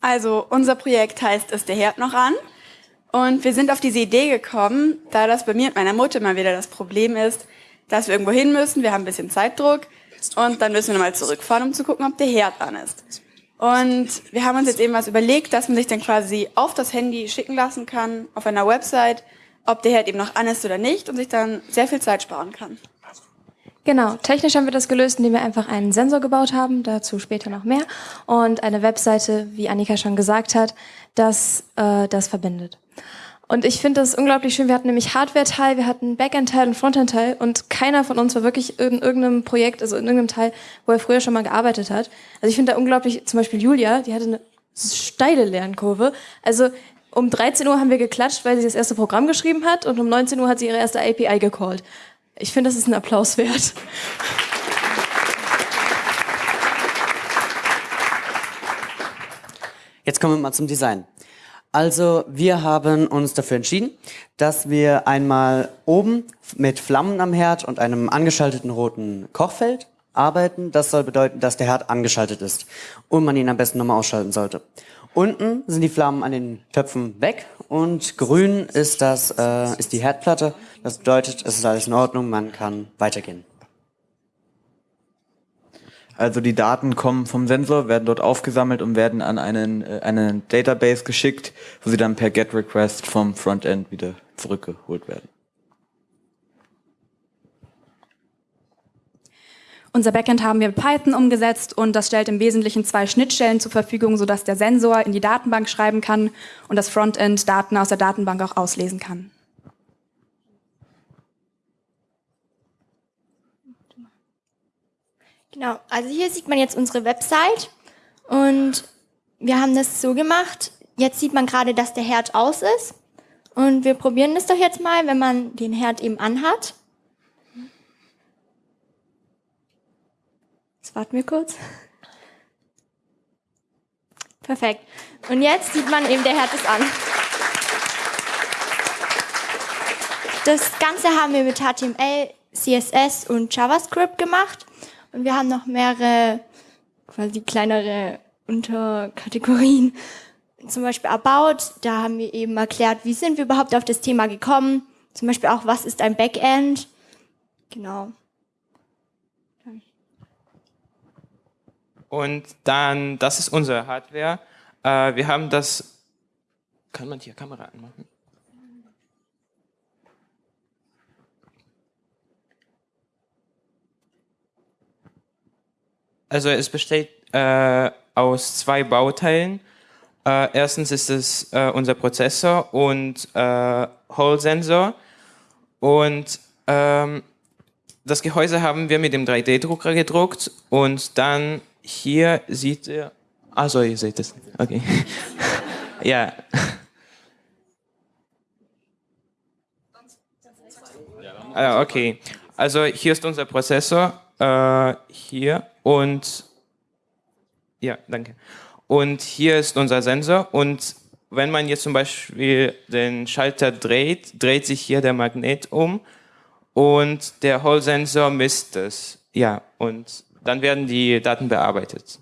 Also unser Projekt heißt Ist der Herd noch an? Und wir sind auf diese Idee gekommen, da das bei mir und meiner Mutter mal wieder das Problem ist, dass wir irgendwo hin müssen, wir haben ein bisschen Zeitdruck und dann müssen wir nochmal zurückfahren, um zu gucken, ob der Herd an ist. Und wir haben uns jetzt eben was überlegt, dass man sich dann quasi auf das Handy schicken lassen kann, auf einer Website, ob der Herd eben noch an ist oder nicht und sich dann sehr viel Zeit sparen kann. Genau, technisch haben wir das gelöst, indem wir einfach einen Sensor gebaut haben, dazu später noch mehr, und eine Webseite, wie Annika schon gesagt hat, das äh, das verbindet. Und ich finde das unglaublich schön. Wir hatten nämlich Hardware-Teil, wir hatten Backend-Teil und Frontend-Teil und keiner von uns war wirklich in irgendeinem Projekt, also in irgendeinem Teil, wo er früher schon mal gearbeitet hat. Also ich finde da unglaublich, zum Beispiel Julia, die hatte eine steile Lernkurve. Also um 13 Uhr haben wir geklatscht, weil sie das erste Programm geschrieben hat und um 19 Uhr hat sie ihre erste API gecallt. Ich finde, das ist ein Applaus wert. Jetzt kommen wir mal zum Design. Also wir haben uns dafür entschieden, dass wir einmal oben mit Flammen am Herd und einem angeschalteten roten Kochfeld arbeiten. Das soll bedeuten, dass der Herd angeschaltet ist und man ihn am besten nochmal ausschalten sollte. Unten sind die Flammen an den Töpfen weg und grün ist, das, äh, ist die Herdplatte. Das bedeutet, es ist alles in Ordnung, man kann weitergehen. Also die Daten kommen vom Sensor, werden dort aufgesammelt und werden an einen, äh, einen Database geschickt, wo sie dann per GET-Request vom Frontend wieder zurückgeholt werden. Unser Backend haben wir mit Python umgesetzt und das stellt im Wesentlichen zwei Schnittstellen zur Verfügung, sodass der Sensor in die Datenbank schreiben kann und das Frontend Daten aus der Datenbank auch auslesen kann. Genau, also hier sieht man jetzt unsere Website und wir haben das so gemacht. Jetzt sieht man gerade, dass der Herd aus ist und wir probieren das doch jetzt mal, wenn man den Herd eben anhat. Warten wir kurz. Perfekt. Und jetzt sieht man eben, der Herd ist an. Das Ganze haben wir mit HTML, CSS und JavaScript gemacht. Und wir haben noch mehrere, quasi kleinere Unterkategorien. Zum Beispiel About, da haben wir eben erklärt, wie sind wir überhaupt auf das Thema gekommen. Zum Beispiel auch, was ist ein Backend. Genau. Und dann, das ist unsere Hardware. Äh, wir haben das, kann man hier Kamera anmachen? Also es besteht äh, aus zwei Bauteilen. Äh, erstens ist es äh, unser Prozessor und äh, Hall-Sensor. Und ähm, das Gehäuse haben wir mit dem 3D-Drucker gedruckt und dann hier sieht ihr, also ihr seht es, okay. ja. Ah, okay, also hier ist unser Prozessor, äh, hier und ja, danke. Und hier ist unser Sensor und wenn man jetzt zum Beispiel den Schalter dreht, dreht sich hier der Magnet um und der Hall-Sensor misst es. Ja, und dann werden die Daten bearbeitet.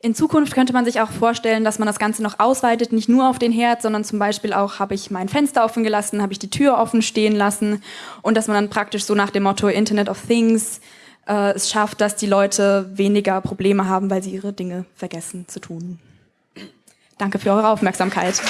In Zukunft könnte man sich auch vorstellen, dass man das Ganze noch ausweitet, nicht nur auf den Herd, sondern zum Beispiel auch, habe ich mein Fenster offen gelassen, habe ich die Tür offen stehen lassen und dass man dann praktisch so nach dem Motto Internet of Things äh, es schafft, dass die Leute weniger Probleme haben, weil sie ihre Dinge vergessen zu tun. Danke für eure Aufmerksamkeit.